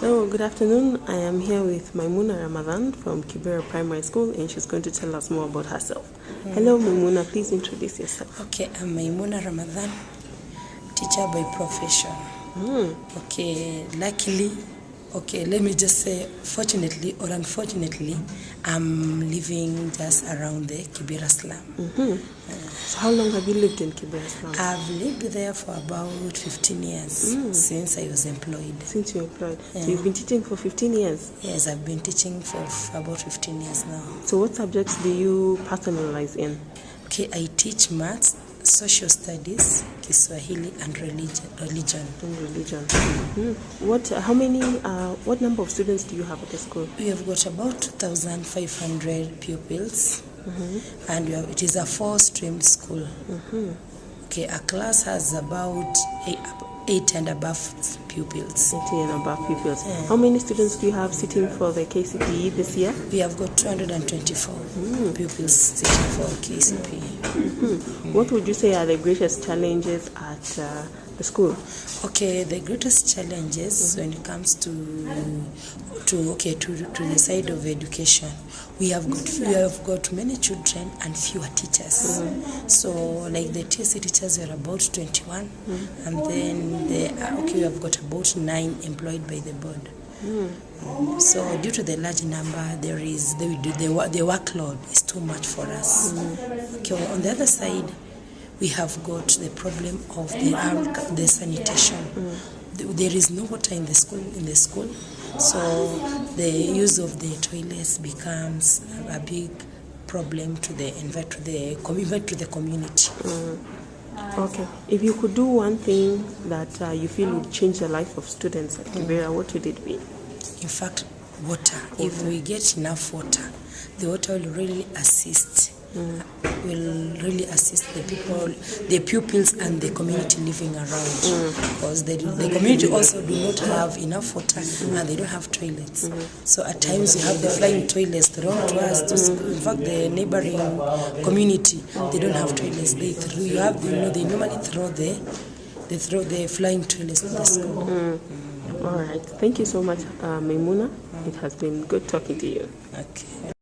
Hello, good afternoon. I am here with Maimuna Ramadan from Kibera Primary School and she's going to tell us more about herself. Hello, Maimuna, please introduce yourself. Okay, I'm Maimuna Ramadan, teacher by profession. Hmm. Okay, luckily, okay, let me just say, fortunately or unfortunately, I'm living just around the Kibera slum. Mm-hmm. So, how long have you lived in Kibera Slum? I've lived there for about 15 years mm. since I was employed. Since you're employed. So, you've been teaching for 15 years. Yes, I've been teaching for f- about 15 years now. So, what subjects do you personalize in? Okay, I teach maths, social studies, Kiswahili, and religion. religion. And religion. Mm. What? How many? Uh, what number of students do you have at the school? We have got about 2,500 pupils, mm -hmm. and have, it is a four-stream school. Mm -hmm. Okay, a class has about eight, eight and above pupils. 80 and above pupils. How many students do you have sitting for the KCPE this year? We have got 224 hmm. pupils sitting for KCPE. Hmm. What would you say are the greatest challenges at uh, the school? Okay, the greatest challenges when it comes to to okay to, to the side of education, we have got we have got many children and fewer teachers. Hmm. So like the TSC teachers are about twenty one, and then the okay we have got about nine employed by the board. Um, So due to the large number, there is the the, the workload is too much for us. Hmm. Okay, on the other side, we have got the problem of the the sanitation. Hmm. Th- There is no water in the school in the school, so the use of the toilets becomes a big problem to the to the to the community. Okay. If you could do one thing that uh, you feel would change the life of students at Kibera, what would it be? In fact, water. If we get enough water, the water will really assist. Uh, will really assist the people, the pupils, and the community living around. Mm. Because the, the community also do not have enough water and they don't have toilets. Mm-hmm. So at times you have the flying toilets thrown to us. To school. In fact, the neighboring community they don't have toilets. They throw, you have you know they normally throw the they throw the flying toilets to the mm. school. All right. Thank you so much, uh, Maimuna. It has been good talking to you. Okay.